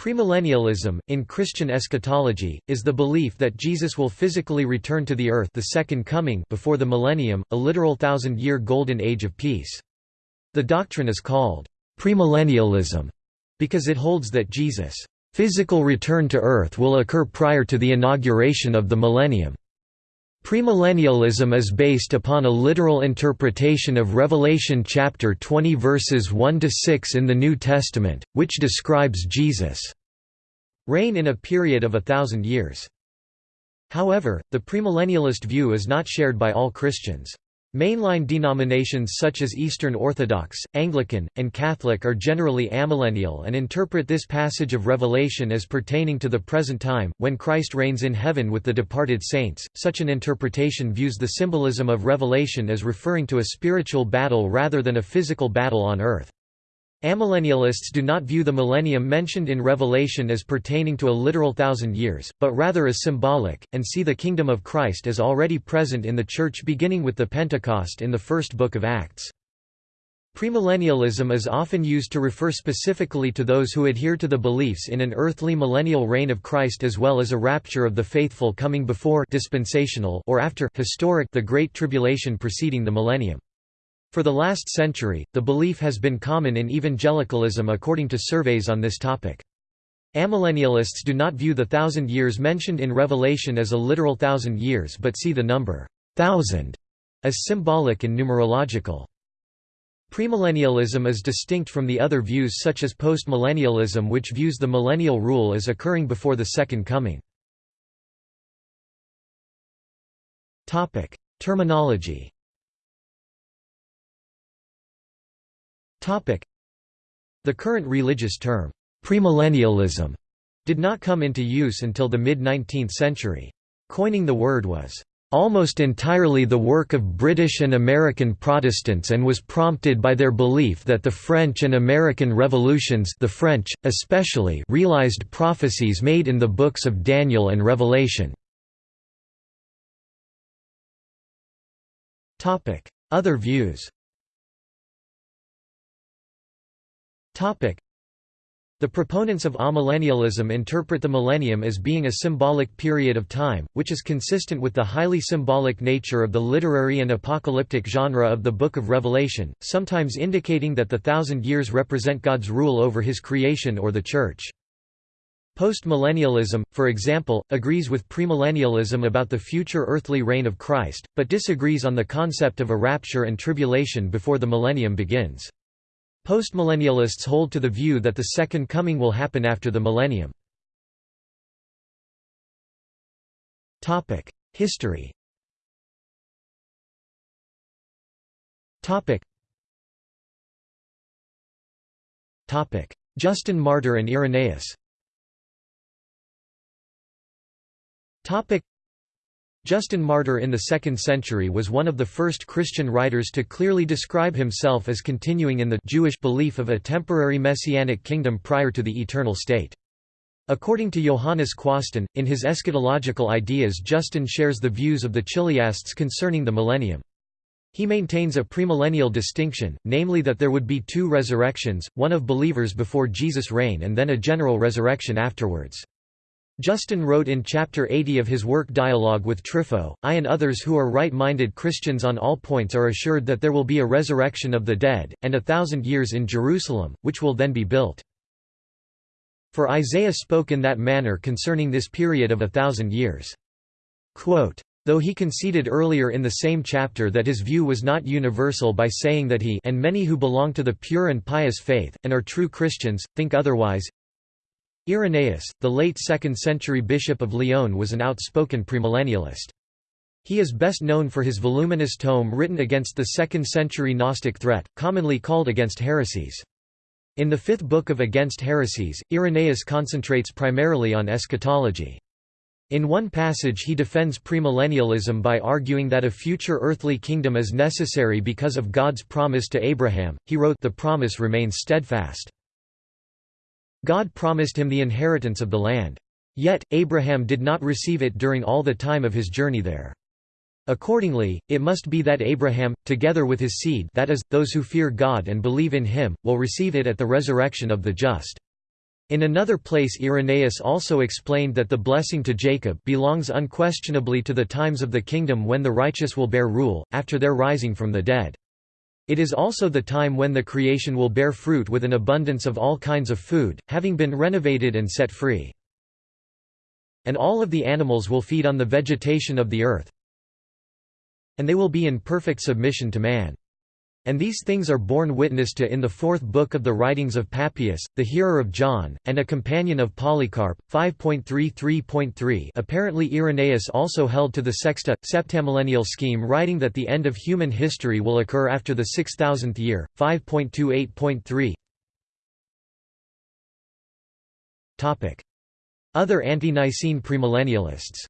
Premillennialism, in Christian eschatology, is the belief that Jesus will physically return to the earth the second coming before the millennium, a literal thousand-year golden age of peace. The doctrine is called premillennialism because it holds that Jesus' physical return to earth will occur prior to the inauguration of the millennium. Premillennialism is based upon a literal interpretation of Revelation chapter 20 verses 1 to 6 in the New Testament, which describes Jesus' reign in a period of a thousand years. However, the premillennialist view is not shared by all Christians. Mainline denominations such as Eastern Orthodox, Anglican, and Catholic are generally amillennial and interpret this passage of Revelation as pertaining to the present time, when Christ reigns in heaven with the departed saints. Such an interpretation views the symbolism of Revelation as referring to a spiritual battle rather than a physical battle on earth. Amillennialists do not view the millennium mentioned in Revelation as pertaining to a literal thousand years, but rather as symbolic, and see the kingdom of Christ as already present in the Church beginning with the Pentecost in the first book of Acts. Premillennialism is often used to refer specifically to those who adhere to the beliefs in an earthly millennial reign of Christ as well as a rapture of the faithful coming before dispensational or after historic the Great Tribulation preceding the millennium. For the last century, the belief has been common in evangelicalism according to surveys on this topic. Amillennialists do not view the thousand years mentioned in Revelation as a literal thousand years but see the number thousand as symbolic and numerological. Premillennialism is distinct from the other views such as postmillennialism which views the millennial rule as occurring before the Second Coming. Terminology The current religious term, premillennialism, did not come into use until the mid-19th century. Coining the word was almost entirely the work of British and American Protestants and was prompted by their belief that the French and American revolutions the French, especially realized prophecies made in the books of Daniel and Revelation. Other views the proponents of amillennialism interpret the millennium as being a symbolic period of time, which is consistent with the highly symbolic nature of the literary and apocalyptic genre of the Book of Revelation, sometimes indicating that the thousand years represent God's rule over his creation or the Church. Postmillennialism, for example, agrees with premillennialism about the future earthly reign of Christ, but disagrees on the concept of a rapture and tribulation before the millennium begins. Postmillennialists hold to the view that the Second Coming will happen after the millennium. History Justin Martyr and Irenaeus Justin Martyr in the 2nd century was one of the first Christian writers to clearly describe himself as continuing in the Jewish belief of a temporary messianic kingdom prior to the eternal state. According to Johannes Quasten, in his eschatological ideas Justin shares the views of the Chiliasts concerning the millennium. He maintains a premillennial distinction, namely that there would be two resurrections, one of believers before Jesus' reign and then a general resurrection afterwards. Justin wrote in Chapter 80 of his work Dialogue with Trypho, I and others who are right-minded Christians on all points are assured that there will be a resurrection of the dead, and a thousand years in Jerusalem, which will then be built. For Isaiah spoke in that manner concerning this period of a thousand years. Quote, Though he conceded earlier in the same chapter that his view was not universal by saying that he and many who belong to the pure and pious faith, and are true Christians, think otherwise, Irenaeus, the late 2nd century bishop of Lyon was an outspoken premillennialist. He is best known for his voluminous tome written against the 2nd century Gnostic threat, commonly called Against Heresies. In the fifth book of Against Heresies, Irenaeus concentrates primarily on eschatology. In one passage he defends premillennialism by arguing that a future earthly kingdom is necessary because of God's promise to Abraham. He wrote, The promise remains steadfast. God promised him the inheritance of the land. Yet, Abraham did not receive it during all the time of his journey there. Accordingly, it must be that Abraham, together with his seed that is, those who fear God and believe in him, will receive it at the resurrection of the just. In another place Irenaeus also explained that the blessing to Jacob belongs unquestionably to the times of the kingdom when the righteous will bear rule, after their rising from the dead. It is also the time when the creation will bear fruit with an abundance of all kinds of food, having been renovated and set free. And all of the animals will feed on the vegetation of the earth, and they will be in perfect submission to man. And these things are borne witness to in the fourth book of the writings of Papias, the hearer of John, and a companion of Polycarp. 5.33.3 Apparently Irenaeus also held to the sexta, septamillennial scheme writing that the end of human history will occur after the 6000th year. 5.28.3 Other Ante-Nicene premillennialists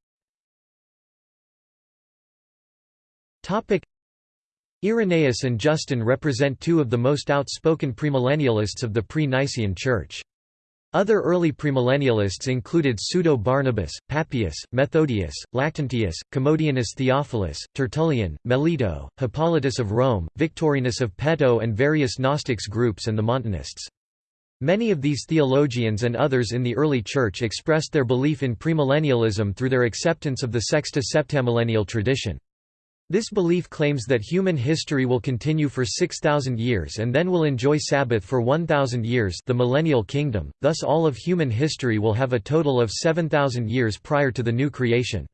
Irenaeus and Justin represent two of the most outspoken premillennialists of the pre-Nicene Church. Other early premillennialists included Pseudo-Barnabas, Papias, Methodius, Lactantius, Commodianus Theophilus, Tertullian, Melito, Hippolytus of Rome, Victorinus of Pettau and various Gnostics groups and the Montanists. Many of these theologians and others in the early Church expressed their belief in premillennialism through their acceptance of the Sexta Septamillennial tradition. This belief claims that human history will continue for 6,000 years and then will enjoy Sabbath for 1,000 years the millennial kingdom, thus all of human history will have a total of 7,000 years prior to the new creation.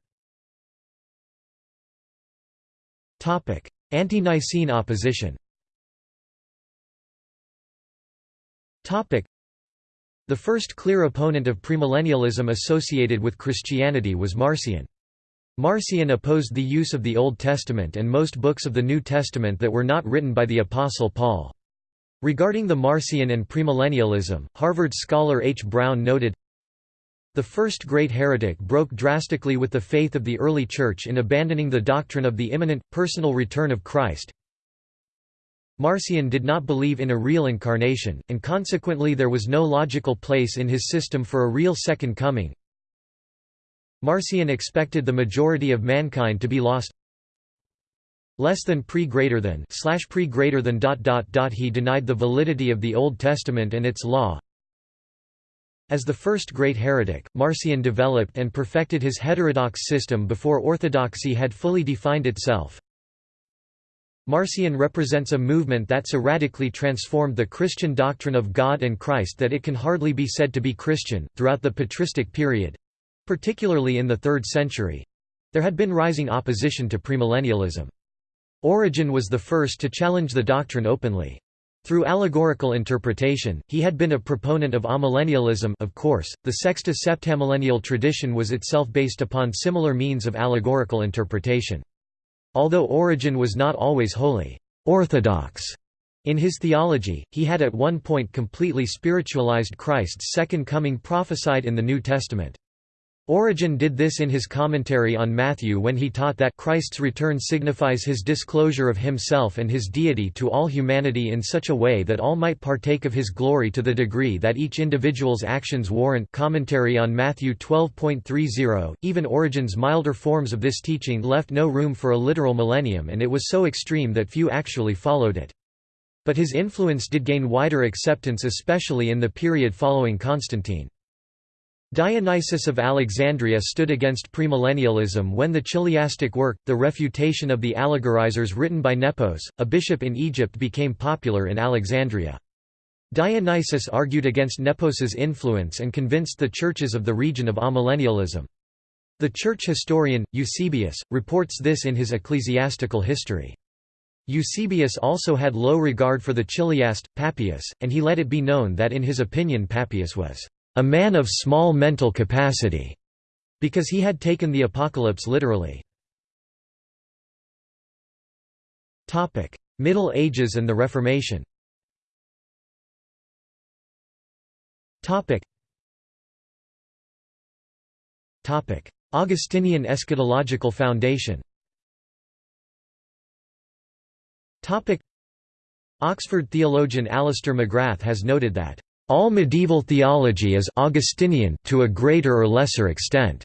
Ante-Nicene opposition The first clear opponent of premillennialism associated with Christianity was Marcion. Marcion opposed the use of the Old Testament and most books of the New Testament that were not written by the Apostle Paul. Regarding the Marcion and premillennialism, Harvard scholar H. Brown noted, The first great heretic broke drastically with the faith of the early Church in abandoning the doctrine of the imminent, personal return of Christ. Marcion did not believe in a real incarnation, and consequently there was no logical place in his system for a real second coming. Marcion expected the majority of mankind to be lost less than pre greater than slash pre greater than dot dot dot he denied the validity of the Old Testament and its law as the first great heretic, Marcion developed and perfected his heterodox system before orthodoxy had fully defined itself. Marcion represents a movement that so radically transformed the Christian doctrine of God and Christ that it can hardly be said to be Christian. Throughout the patristic period, Particularly in the 3rd century. There had been rising opposition to premillennialism. Origen was the first to challenge the doctrine openly. Through allegorical interpretation, he had been a proponent of amillennialism of course, the Sexta Septamillennial tradition was itself based upon similar means of allegorical interpretation. Although Origen was not always wholly orthodox in his theology, he had at one point completely spiritualized Christ's second coming prophesied in the New Testament. Origen did this in his commentary on Matthew when he taught that Christ's return signifies his disclosure of himself and his deity to all humanity in such a way that all might partake of his glory to the degree that each individual's actions warrant commentary on Matthew 12.30 even Origen's milder forms of this teaching left no room for a literal millennium and it was so extreme that few actually followed it. But his influence did gain wider acceptance especially in the period following Constantine. Dionysius of Alexandria stood against premillennialism when the chiliastic work, The Refutation of the Allegorizers written by Nepos, a bishop in Egypt became popular in Alexandria. Dionysius argued against Nepos's influence and convinced the churches of the region of amillennialism. The church historian, Eusebius, reports this in his ecclesiastical history. Eusebius also had low regard for the chiliast, Papias, and he let it be known that in his opinion Papias was a man of small mental capacity, because he had taken the apocalypse literally. Middle Ages and the Reformation Augustinian eschatological foundation Oxford theologian Alister McGrath has noted that all medieval theology is Augustinian to a greater or lesser extent.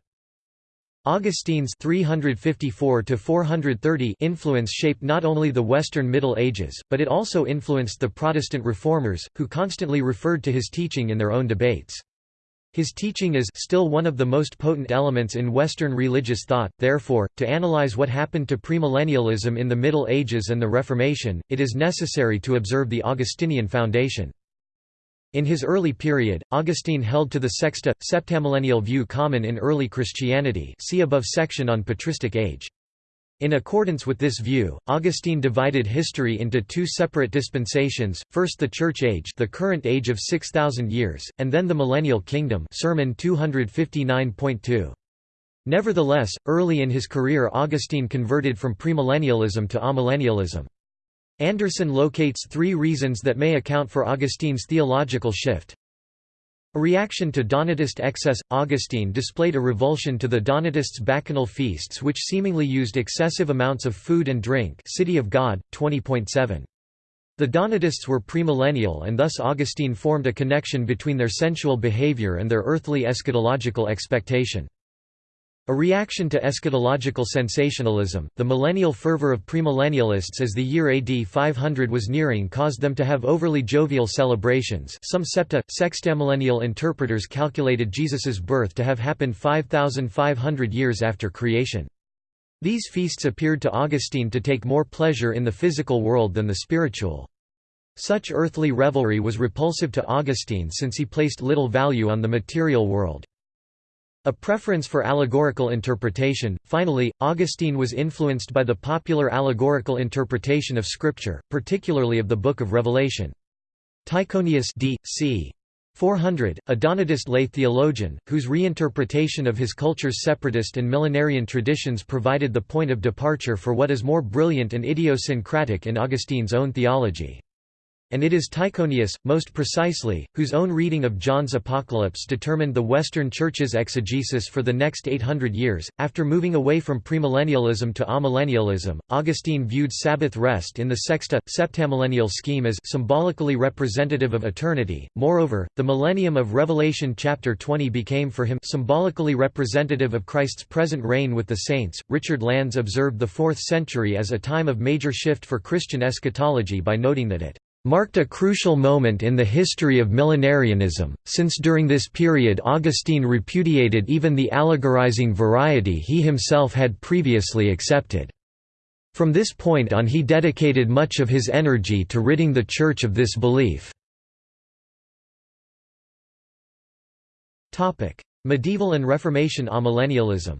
Augustine's 354 to 430 influence shaped not only the Western Middle Ages, but it also influenced the Protestant reformers, who constantly referred to his teaching in their own debates. His teaching is still one of the most potent elements in Western religious thought, therefore, to analyze what happened to premillennialism in the Middle Ages and the Reformation, it is necessary to observe the Augustinian foundation. In his early period, Augustine held to the sexta, septamillennial view common in early Christianity see above section on patristic age. In accordance with this view, Augustine divided history into two separate dispensations, first the Church Age the current age of 6,000 years, and then the Millennial Kingdom Sermon 259.2. Nevertheless, early in his career Augustine converted from premillennialism to amillennialism. Anderson locates three reasons that may account for Augustine's theological shift. A reaction to Donatist excess – Augustine displayed a revulsion to the Donatists' bacchanal feasts which seemingly used excessive amounts of food and drink City of God, 20.7. The Donatists were premillennial and thus Augustine formed a connection between their sensual behavior and their earthly eschatological expectation. A reaction to eschatological sensationalism, the millennial fervor of premillennialists as the year AD 500 was nearing caused them to have overly jovial celebrations some septa, sextamillennial interpreters calculated Jesus's birth to have happened 5,500 years after creation. These feasts appeared to Augustine to take more pleasure in the physical world than the spiritual. Such earthly revelry was repulsive to Augustine since he placed little value on the material world. A preference for allegorical interpretation. Finally, Augustine was influenced by the popular allegorical interpretation of Scripture, particularly of the Book of Revelation. Tychonius d. c. 400, a Donatist lay theologian, whose reinterpretation of his culture's separatist and millenarian traditions provided the point of departure for what is more brilliant and idiosyncratic in Augustine's own theology. And it is Tychonius, most precisely, whose own reading of John's Apocalypse determined the Western Church's exegesis for the next 800 years. After moving away from premillennialism to amillennialism, Augustine viewed Sabbath rest in the sexta, septamillennial scheme as symbolically representative of eternity. Moreover, the millennium of Revelation chapter 20 became for him symbolically representative of Christ's present reign with the saints. Richard Landes observed the 4th century as a time of major shift for Christian eschatology by noting that it marked a crucial moment in the history of millenarianism, since during this period Augustine repudiated even the allegorizing variety he himself had previously accepted. From this point on he dedicated much of his energy to ridding the Church of this belief. Medieval and Reformation amillennialism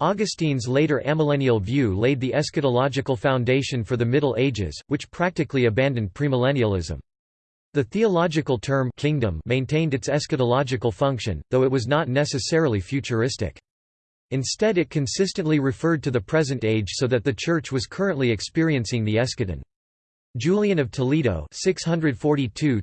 Augustine's later amillennial view laid the eschatological foundation for the Middle Ages, which practically abandoned premillennialism. The theological term kingdom maintained its eschatological function, though it was not necessarily futuristic. Instead it consistently referred to the present age so that the Church was currently experiencing the eschaton. Julian of Toledo 642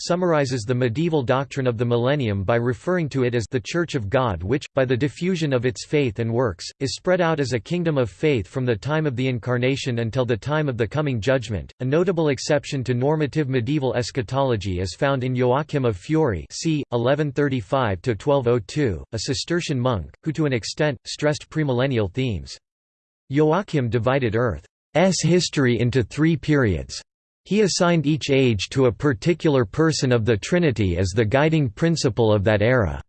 summarizes the medieval doctrine of the millennium by referring to it as the Church of God which, by the diffusion of its faith and works, is spread out as a kingdom of faith from the time of the Incarnation until the time of the coming judgment. A notable exception to normative medieval eschatology is found in Joachim of Fiore c. 1135–1202, a Cistercian monk, who to an extent, stressed premillennial themes. Joachim divided Earth history into three periods. He assigned each age to a particular person of the Trinity as the guiding principle of that era.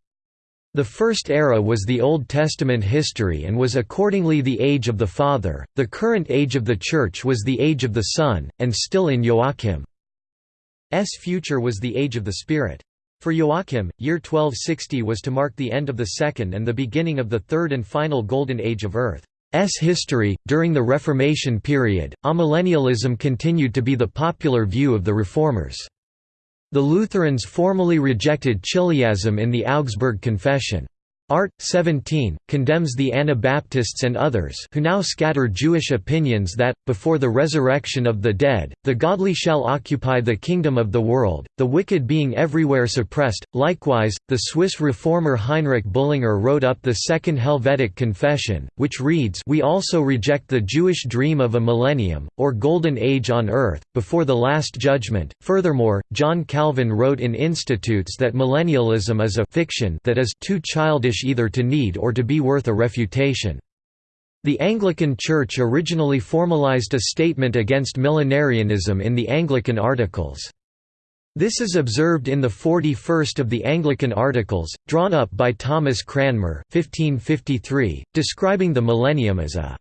The first era was the Old Testament history and was accordingly the age of the Father, the current age of the Church was the age of the Son, and still in Joachim's future was the age of the Spirit. For Joachim, year 1260 was to mark the end of the second and the beginning of the third and final Golden Age of Earth. S history. During the Reformation period, amillennialism continued to be the popular view of the Reformers. The Lutherans formally rejected Chiliasm in the Augsburg Confession. Art. 17, condemns the Anabaptists and others who now scatter Jewish opinions that, before the resurrection of the dead, the godly shall occupy the kingdom of the world, the wicked being everywhere suppressed. Likewise, the Swiss reformer Heinrich Bullinger wrote up the Second Helvetic Confession, which reads We also reject the Jewish dream of a millennium, or golden age on earth, before the Last Judgment. Furthermore, John Calvin wrote in Institutes that millennialism is a fiction that is too childish either to need or to be worth a refutation. The Anglican Church originally formalized a statement against millenarianism in the Anglican Articles. This is observed in the 41st of the Anglican Articles, drawn up by Thomas Cranmer 1553, describing the millennium as a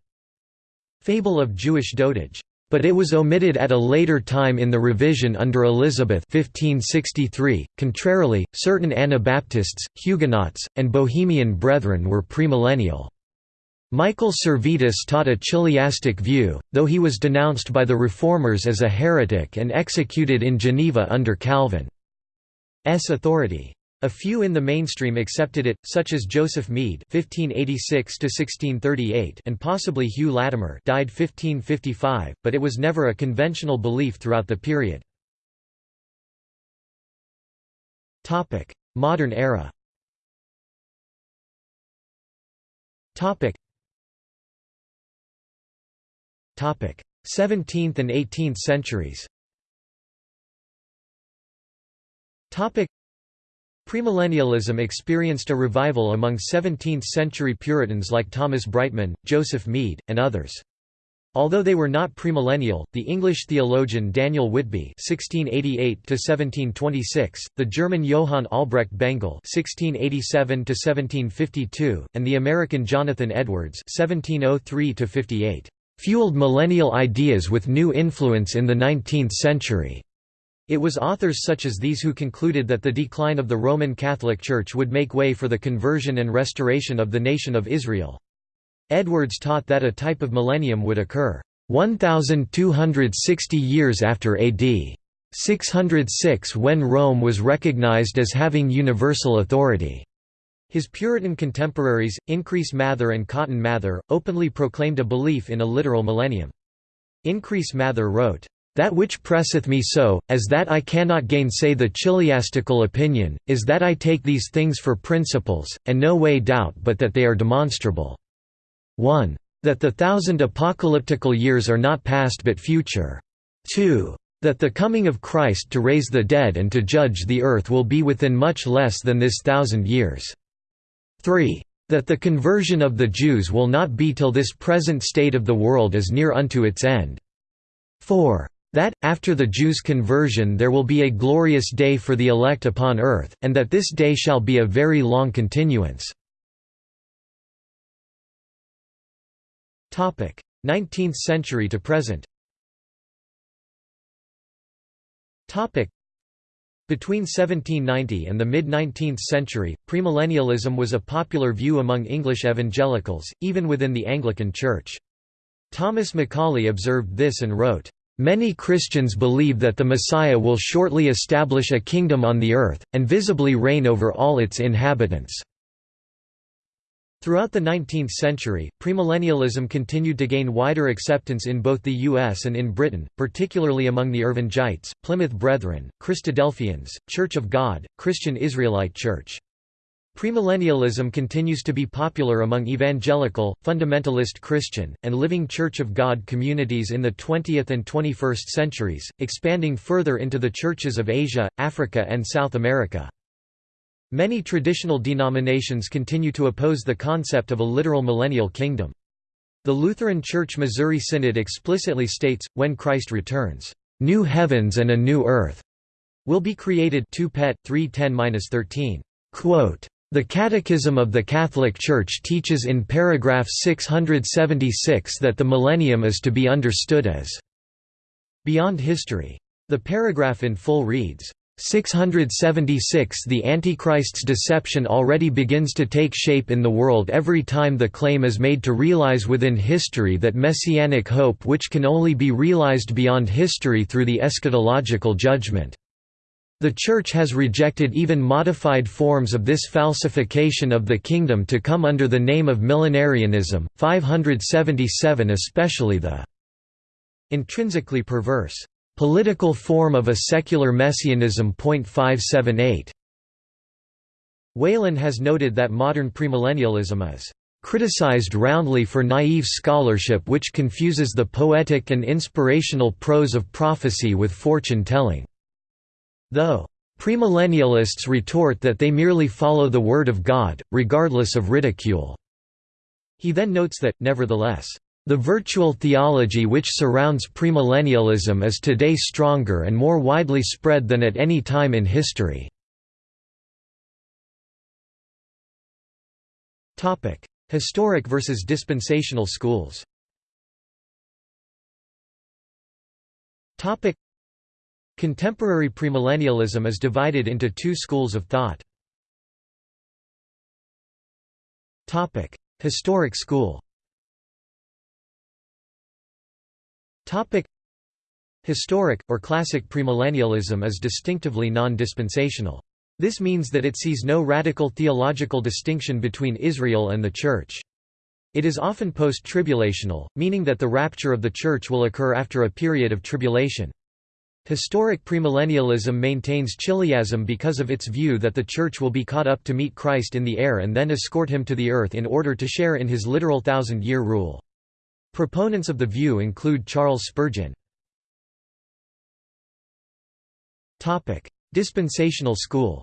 «fable of Jewish dotage». But it was omitted at a later time in the revision under Elizabeth 1563. .Contrarily, certain Anabaptists, Huguenots, and Bohemian Brethren were premillennial. Michael Servetus taught a chiliastic view, though he was denounced by the Reformers as a heretic and executed in Geneva under Calvin's authority. A few in the mainstream accepted it, such as Joseph Mede (1586–1638) and possibly Hugh Latimer (died 1555), but it was never a conventional belief throughout the period. Topic: Modern era. Topic: 17th and 18th centuries Premillennialism experienced a revival among 17th-century Puritans like Thomas Brightman, Joseph Mead, and others. Although they were not premillennial, the English theologian Daniel Whitby (1688–1726), the German Johann Albrecht Bengel (1687–1752), and the American Jonathan Edwards (1703–58) fueled millennial ideas with new influence in the 19th century. It was authors such as these who concluded that the decline of the Roman Catholic Church would make way for the conversion and restoration of the nation of Israel. Edwards taught that a type of millennium would occur 1,260 years after AD 606 when Rome was recognized as having universal authority. His Puritan contemporaries, Increase Mather and Cotton Mather, openly proclaimed a belief in a literal millennium. Increase Mather wrote, "...that which presseth me so, as that I cannot gainsay the chiliastical opinion, is that I take these things for principles, and no way doubt but that they are demonstrable. 1. That the thousand apocalyptical years are not past but future. 2. That the coming of Christ to raise the dead and to judge the earth will be within much less than this thousand years. 3. That the conversion of the Jews will not be till this present state of the world is near unto its end. 4. That, after the Jews' conversion there will be a glorious day for the elect upon earth, and that this day shall be a very long continuance. 19th century to present between 1790 and the mid-19th century, premillennialism was a popular view among English evangelicals, even within the Anglican Church. Thomas Macaulay observed this and wrote, "...many Christians believe that the Messiah will shortly establish a kingdom on the earth, and visibly reign over all its inhabitants." Throughout the 19th century, premillennialism continued to gain wider acceptance in both the U.S. and in Britain, particularly among the Irvingites, Plymouth Brethren, Christadelphians, Church of God, Christian Israelite Church. Premillennialism continues to be popular among evangelical, fundamentalist Christian, and Living Church of God communities in the 20th and 21st centuries, expanding further into the churches of Asia, Africa and South America. Many traditional denominations continue to oppose the concept of a literal millennial kingdom. The Lutheran Church Missouri Synod explicitly states, when Christ returns, "...new heavens and a new earth," will be created 2 Pet. 310-13. The Catechism of the Catholic Church teaches in paragraph 676 that the millennium is to be understood as beyond history. The paragraph in full reads, 676 The Antichrist's deception already begins to take shape in the world every time the claim is made to realize within history that messianic hope which can only be realized beyond history through the eschatological judgment. The Church has rejected even modified forms of this falsification of the kingdom to come under the name of millenarianism, 577 especially the intrinsically perverse Political form of a secular messianism. 578. Whalen has noted that modern premillennialism is criticized roundly for naive scholarship which confuses the poetic and inspirational prose of prophecy with fortune-telling. Though premillennialists retort that they merely follow the Word of God, regardless of ridicule. He then notes that, nevertheless, "...the virtual theology which surrounds premillennialism is today stronger and more widely spread than at any time in history." Historic versus dispensational schools Contemporary premillennialism is divided into two schools of thought. Topic: Historic school Topic: Historic, or classic premillennialism is distinctively non-dispensational. This means that it sees no radical theological distinction between Israel and the Church. It is often post-tribulational, meaning that the rapture of the Church will occur after a period of tribulation. Historic premillennialism maintains chiliasm because of its view that the Church will be caught up to meet Christ in the air and then escort him to the earth in order to share in his literal thousand-year rule. Proponents of the view include Charles Spurgeon. Dispensational school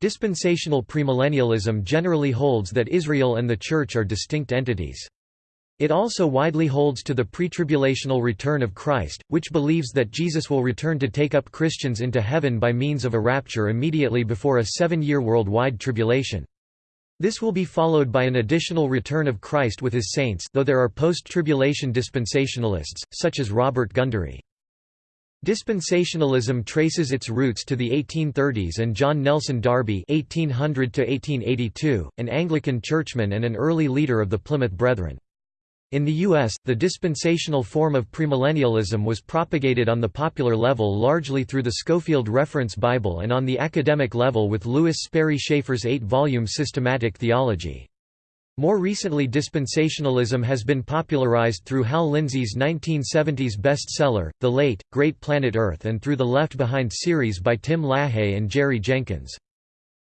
Dispensational premillennialism generally holds that Israel and the Church are distinct entities. It also widely holds to the pretribulational return of Christ, which believes that Jesus will return to take up Christians into heaven by means of a rapture immediately before a seven-year worldwide tribulation. This will be followed by an additional return of Christ with his saints though there are post-tribulation dispensationalists, such as Robert Gundry. Dispensationalism traces its roots to the 1830s and John Nelson Darby (1800–1882), an Anglican churchman and an early leader of the Plymouth Brethren. In the U.S., the dispensational form of premillennialism was propagated on the popular level largely through the Scofield Reference Bible and on the academic level with Lewis Sperry Chafer's eight-volume Systematic Theology. More recently dispensationalism has been popularized through Hal Lindsey's 1970s bestseller, The Late, Great Planet Earth and through the Left Behind series by Tim LaHaye and Jerry Jenkins.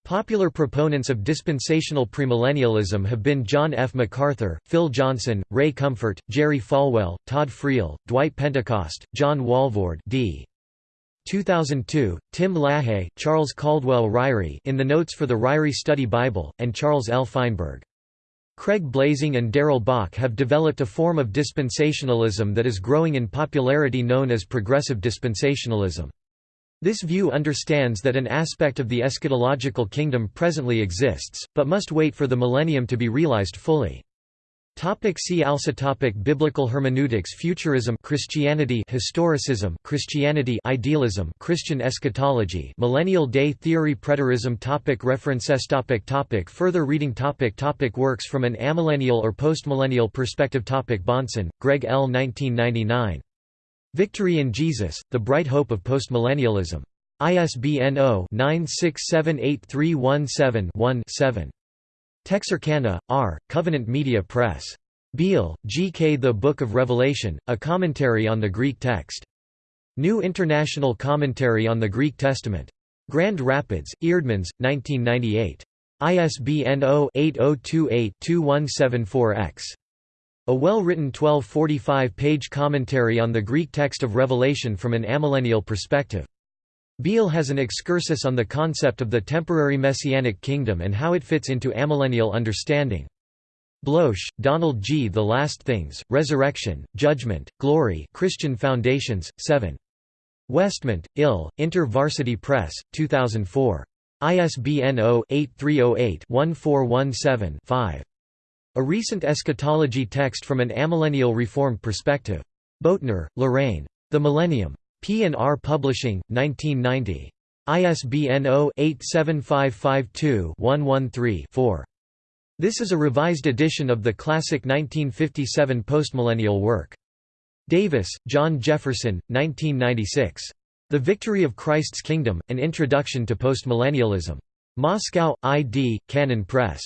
Popular proponents of dispensational premillennialism have been John F. MacArthur, Phil Johnson, Ray Comfort, Jerry Falwell, Todd Friel, Dwight Pentecost, John Walvoord d. 2002, Tim LaHaye, Charles Caldwell Ryrie in the Notes for the Ryrie Study Bible, and Charles L. Feinberg. Craig Blaising and Darrell Bock have developed a form of dispensationalism that is growing in popularity known as progressive dispensationalism. This view understands that an aspect of the eschatological kingdom presently exists, but must wait for the millennium to be realized fully. Topic see also topic Biblical hermeneutics Futurism Christianity Historicism Christianity Idealism Christian eschatology Millennial Day Theory Preterism topic References topic topic Further reading topic topic Works from an amillennial or postmillennial perspective topic Bahnsen, Greg L. 1999. Victory in Jesus, The Bright Hope of Postmillennialism. ISBN 0-9678317-1-7. Texarkana, R., Covenant Media Press. Beale, G. K. The Book of Revelation, A Commentary on the Greek Text. New International Commentary on the Greek Testament. Grand Rapids, Eerdmans, 1998. ISBN 0-8028-2174-X. A well-written 1245-page commentary on the Greek text of Revelation from an amillennial perspective. Beale has an excursus on the concept of the temporary messianic kingdom and how it fits into amillennial understanding. Bloesch, Donald G. The Last Things, Resurrection, Judgment, Glory Christian Foundations, 7. Westmont, Ill, Inter-Varsity Press, 2004. ISBN 0-8308-1417-5. A recent eschatology text from an amillennial reformed perspective. Boettner, Lorraine. The Millennium. P&R Publishing, 1990. ISBN 0-87552-113-4. This is a revised edition of the classic 1957 postmillennial work. Davis, John Jefferson, 1996. The Victory of Christ's Kingdom, An Introduction to Postmillennialism. Moscow, I.D., Canon Press.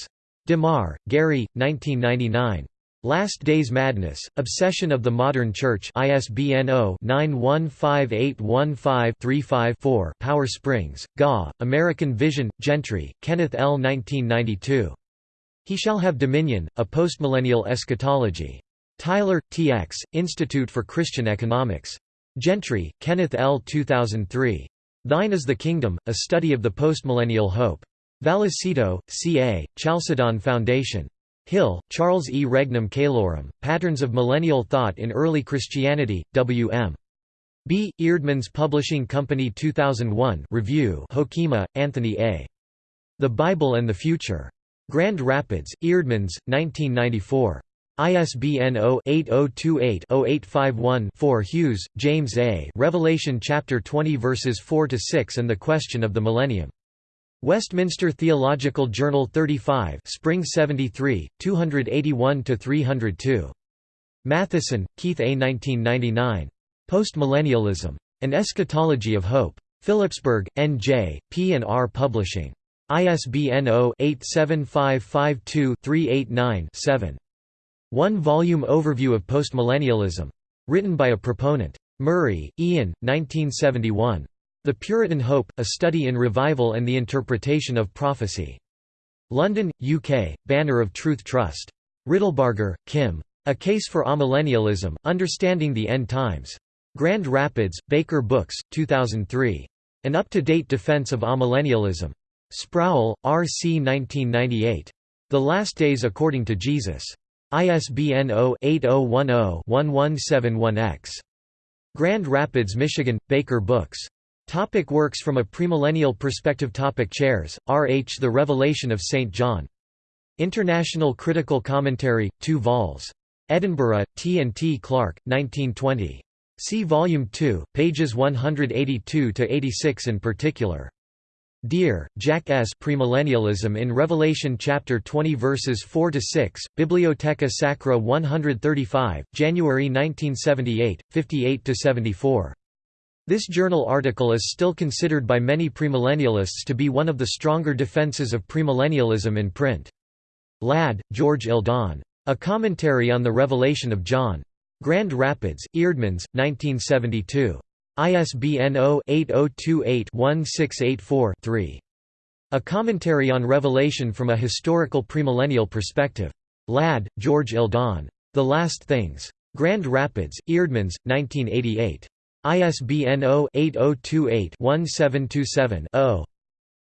DeMar, Gary, 1999. Last Days Madness, Obsession of the Modern Church ISBN 0-915815-35-4 Powder Springs, GA, American Vision, Gentry, Kenneth L. 1992. He Shall Have Dominion, A Postmillennial Eschatology. Tyler, T.X., Institute for Christian Economics. Gentry, Kenneth L. 2003. Thine is the Kingdom, A Study of the Postmillennial Hope. Vallecito, C.A., Chalcedon Foundation. Hill, Charles E. Regnum Caelorum, Patterns of Millennial Thought in Early Christianity, W.M. B. Eerdmans Publishing Company 2001 Review Hoekema, Anthony A. The Bible and the Future. Grand Rapids, Eerdmans, 1994. ISBN 0-8028-0851-4 Hughes, James A. Revelation chapter 20 verses 4 to 6 and the Question of the Millennium. Westminster Theological Journal 35 Spring 73, 281–302. Mathison, Keith A. 1999. Postmillennialism. An Eschatology of Hope. Phillipsburg, N.J., P&R Publishing. ISBN 0-87552-389-7. One-volume overview of postmillennialism. Written by a proponent. Murray, Ian, 1971. The Puritan Hope, A Study in Revival and the Interpretation of Prophecy. London, UK, Banner of Truth Trust. Riddlebarger, Kim. A Case for Amillennialism, Understanding the End Times. Grand Rapids, Baker Books, 2003. An Up-to-Date Defense of Amillennialism. Sproul, R. C. 1998. The Last Days According to Jesus. ISBN 0-8010-1171-X. Grand Rapids, Michigan, Baker Books. Topic works from a premillennial perspective Topic Charles, R. H. The Revelation of St. John. International Critical Commentary, 2 vols. Edinburgh, T. and T. Clark, 1920. See Volume 2, pages 182–86 in particular. Deere, Jack S. Premillennialism in Revelation chapter 20 verses 4–6, Bibliotheca Sacra 135, January 1978, 58–74. This journal article is still considered by many premillennialists to be one of the stronger defenses of premillennialism in print. Ladd, George Eldon. A Commentary on the Revelation of John. Grand Rapids, Eerdmans, 1972. ISBN 0-8028-1684-3. A Commentary on Revelation from a Historical Premillennial Perspective. Ladd, George Eldon. The Last Things. Grand Rapids, Eerdmans, 1988. ISBN 0-8028-1727-0.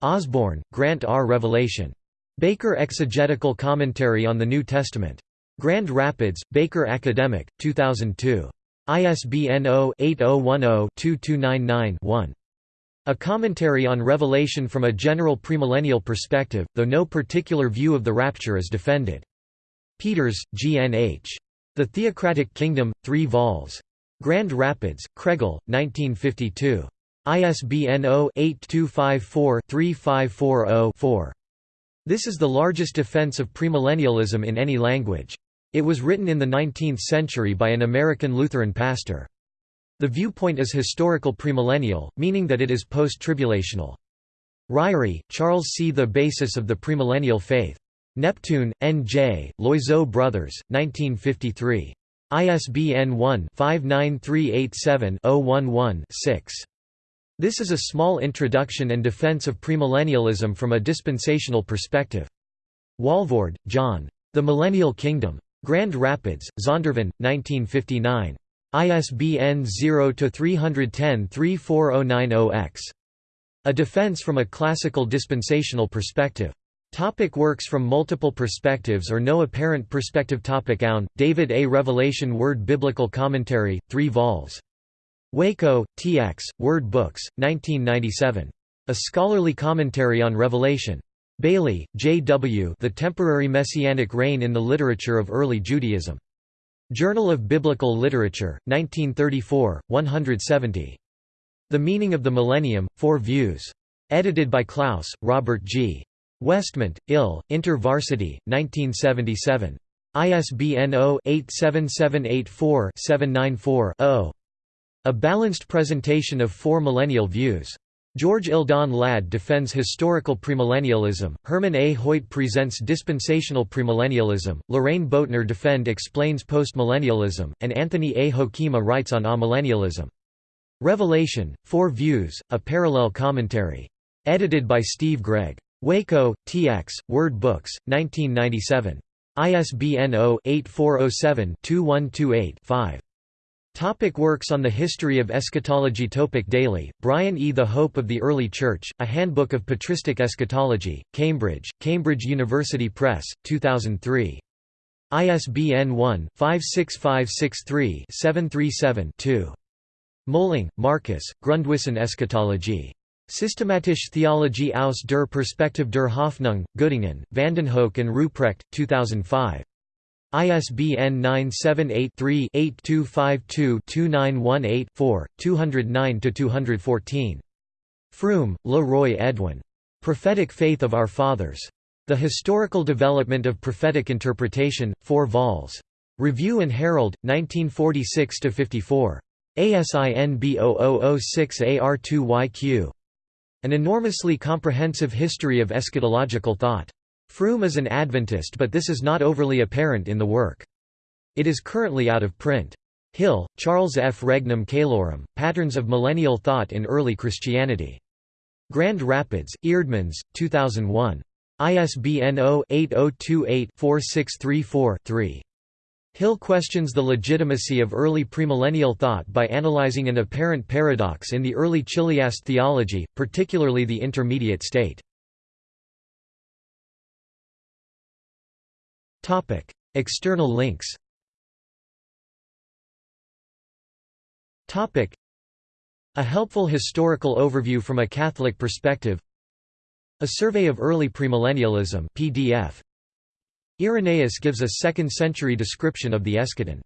Osborne, Grant R. Revelation. Baker Exegetical Commentary on the New Testament. Grand Rapids, Baker Academic, 2002. ISBN 0-8010-2299-1. A commentary on Revelation from a general premillennial perspective, though no particular view of the rapture is defended. Peters, G. N. H. The Theocratic Kingdom, 3 vols. Grand Rapids, Kregel, 1952. ISBN 0-8254-3540-4. This is the largest defense of premillennialism in any language. It was written in the 19th century by an American Lutheran pastor. The viewpoint is historical premillennial, meaning that it is post-tribulational. Ryrie, Charles C. The Basis of the Premillennial Faith. Neptune, N.J., Loizeaux Brothers, 1953. ISBN 1-59387-011-6. This is a small introduction and defense of premillennialism from a dispensational perspective. Walvoord, John. The Millennial Kingdom. Grand Rapids, Zondervan, 1959. ISBN 0-310-34090-X. A defense from a classical dispensational perspective. Topic works from multiple perspectives or no apparent perspective Topic Aune, David A. Revelation Word Biblical Commentary, 3 vols. Waco, TX, Word Books, 1997. A Scholarly Commentary on Revelation. Bailey, J. W. The Temporary Messianic Reign in the Literature of Early Judaism. Journal of Biblical Literature, 1934, 170. The Meaning of the Millennium, Four Views. Edited by Clouse, Robert G. Westmont, Ill, InterVarsity, 1977. ISBN 0-87784-794-0. A Balanced Presentation of Four Millennial Views. George Eldon Ladd defends historical premillennialism, Herman A. Hoyt presents dispensational premillennialism, Lorraine Boettner defend explains postmillennialism, and Anthony A. Hoekema writes on amillennialism. Revelation, Four Views, a Parallel Commentary. Edited by Steve Gregg. Waco, TX, Word Books, 1997. ISBN 0-8407-2128-5. Topic works on the history of eschatology Topic Daly, Brian E. The Hope of the Early Church, A Handbook of Patristic Eschatology, Cambridge, Cambridge University Press, 2003. ISBN 1-56563-737-2. Moehling, Marcus, Grundwissen Eschatologie. Systematische Theologie aus der Perspektive der Hoffnung, Göttingen, Vandenhoeck and Ruprecht, 2005. ISBN 978-3-8252-2918-4, 209–214. Froom, Le Roy Edwin. Prophetic Faith of Our Fathers. The Historical Development of Prophetic Interpretation, 4 vols. Review and Herald, 1946–54. ASIN B0006AR2YQ. An enormously comprehensive history of eschatological thought. Froom is an Adventist but this is not overly apparent in the work. It is currently out of print. Hill, Charles F. Regnum Caelorum, Patterns of Millennial Thought in Early Christianity. Grand Rapids, Eerdmans, 2001. ISBN 0-8028-4634-3. Hill questions the legitimacy of early premillennial thought by analyzing an apparent paradox in the early Chiliast theology, particularly the intermediate state. External links A helpful historical overview from a Catholic perspective A survey of early premillennialism PDF. Irenaeus gives a second-century description of the eschaton